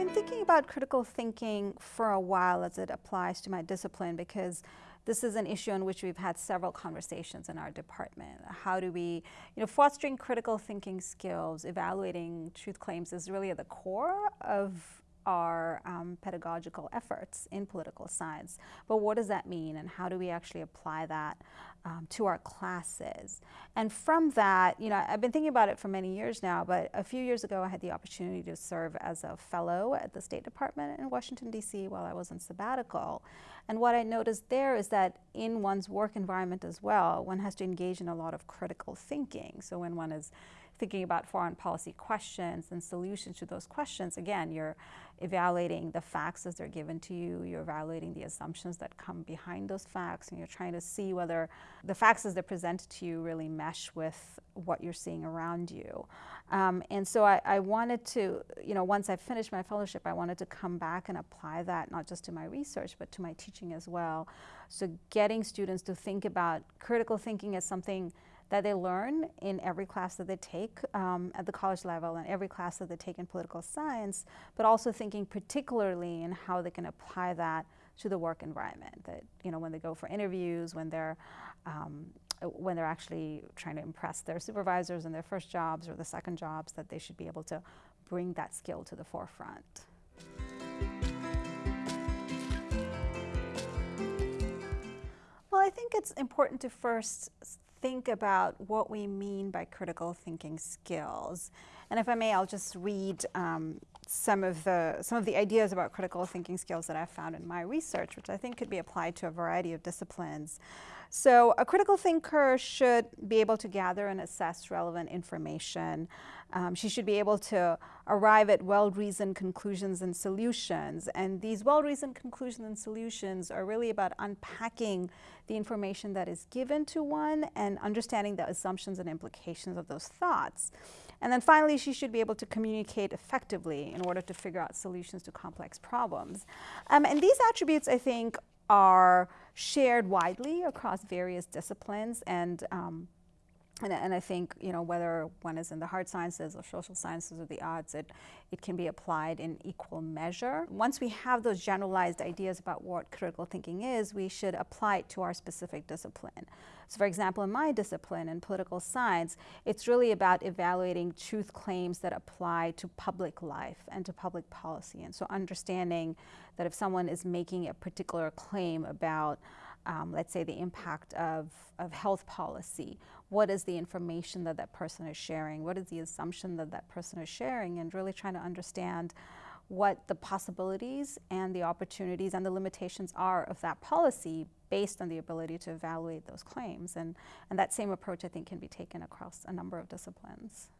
been thinking about critical thinking for a while as it applies to my discipline because this is an issue on which we've had several conversations in our department. How do we, you know, fostering critical thinking skills, evaluating truth claims is really at the core of our um, pedagogical efforts in political science. But what does that mean and how do we actually apply that um, to our classes? And from that, you know, I've been thinking about it for many years now, but a few years ago I had the opportunity to serve as a fellow at the State Department in Washington, D.C. while I was on sabbatical. And what I noticed there is that in one's work environment as well, one has to engage in a lot of critical thinking. So when one is thinking about foreign policy questions and solutions to those questions, again, you're evaluating the facts as they're given to you, you're evaluating the assumptions that come behind those facts, and you're trying to see whether the facts as they're presented to you really mesh with what you're seeing around you. Um, and so I, I wanted to, you know, once I finished my fellowship, I wanted to come back and apply that not just to my research, but to my teaching as well. So getting students to think about critical thinking as something that they learn in every class that they take um, at the college level and every class that they take in political science, but also thinking particularly in how they can apply that to the work environment. That you know when they go for interviews, when they're um, when they're actually trying to impress their supervisors in their first jobs or the second jobs, that they should be able to bring that skill to the forefront. Well, I think it's important to first think about what we mean by critical thinking skills. And if I may, I'll just read um, some of the some of the ideas about critical thinking skills that I've found in my research, which I think could be applied to a variety of disciplines. So a critical thinker should be able to gather and assess relevant information. Um, she should be able to arrive at well-reasoned conclusions and solutions. And these well-reasoned conclusions and solutions are really about unpacking the information that is given to one and understanding the assumptions and implications of those thoughts. And then finally, she should be able to communicate effectively in order to figure out solutions to complex problems. Um, and these attributes, I think, are shared widely across various disciplines and um, and, and, I think, you know, whether one is in the hard sciences or social sciences or the arts, it, it can be applied in equal measure. Once we have those generalized ideas about what critical thinking is, we should apply it to our specific discipline. So for example, in my discipline, in political science, it's really about evaluating truth claims that apply to public life and to public policy. And so understanding that if someone is making a particular claim about um, let's say, the impact of, of health policy. What is the information that that person is sharing? What is the assumption that that person is sharing? And really trying to understand what the possibilities and the opportunities and the limitations are of that policy based on the ability to evaluate those claims. And, and that same approach, I think, can be taken across a number of disciplines.